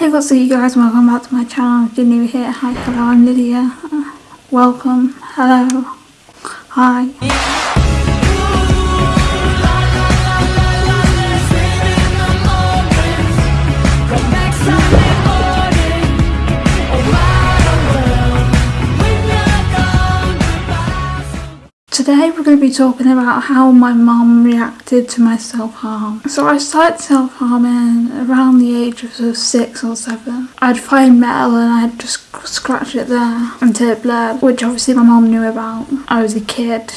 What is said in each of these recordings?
Hey what's up you guys, welcome back to my channel. If you're new here, hi, hello, I'm Lydia. Welcome, hello, hi. Today we're going to be talking about how my mum reacted to my self-harm. So I started self-harming around the age of, sort of six or seven. I'd find metal and I'd just scratch it there until it bled, which obviously my mum knew about. I was a kid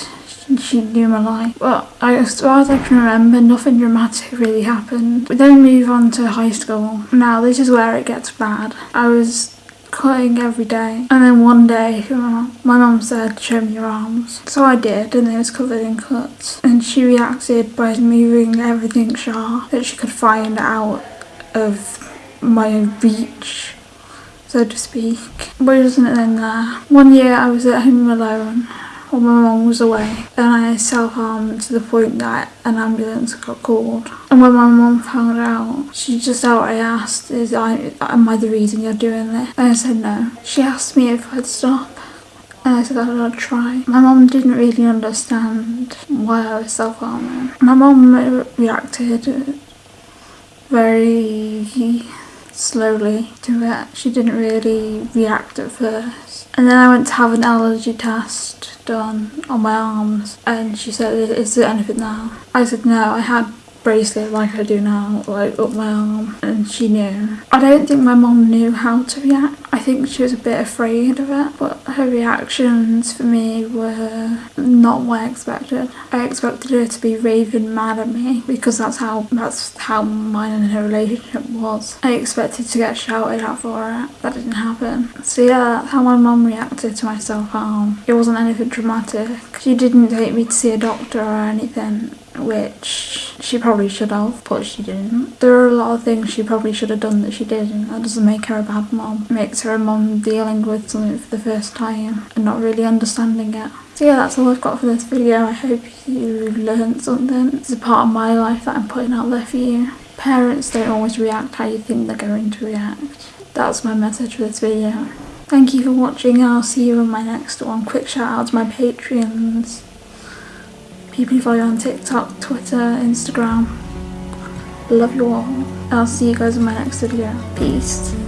she knew my life. But I, as far as I can remember, nothing dramatic really happened. We then move on to high school. Now this is where it gets bad. I was cutting every day. And then one day, my mum said, show me your arms. So I did, and it was covered in cuts. And she reacted by moving everything sharp that she could find out of my reach, so to speak. But it wasn't then there. One year I was at home alone while my mum was away and I self-harmed to the point that an ambulance got called. And when my mum found out, she just outright asked, Is I, am I the reason you're doing this? And I said no. She asked me if I'd stop and I said I'd try. My mum didn't really understand why I was self-harming. My mum reacted very slowly to it. She didn't really react at first. And then I went to have an allergy test done on my arms and she said is there anything now I said no I had bracelet like I do now, like up my arm, and she knew. I don't think my mom knew how to react. I think she was a bit afraid of it, but her reactions for me were not what I expected. I expected her to be raving mad at me because that's how that's how mine and her relationship was. I expected to get shouted at for it. That didn't happen. So yeah, that's how my mom reacted to my self-harm. It wasn't anything dramatic. She didn't take me to see a doctor or anything which she probably should have, but she didn't. There are a lot of things she probably should have done that she didn't. That doesn't make her a bad mom. It makes her a mom dealing with something for the first time and not really understanding it. So yeah, that's all I've got for this video. I hope you learned something. It's a part of my life that I'm putting out there for you. Parents don't always react how you think they're going to react. That's my message for this video. Thank you for watching I'll see you in my next one. Quick shout out to my Patreons people who follow on TikTok, Twitter, Instagram. Love you all. I'll see you guys in my next video. Peace.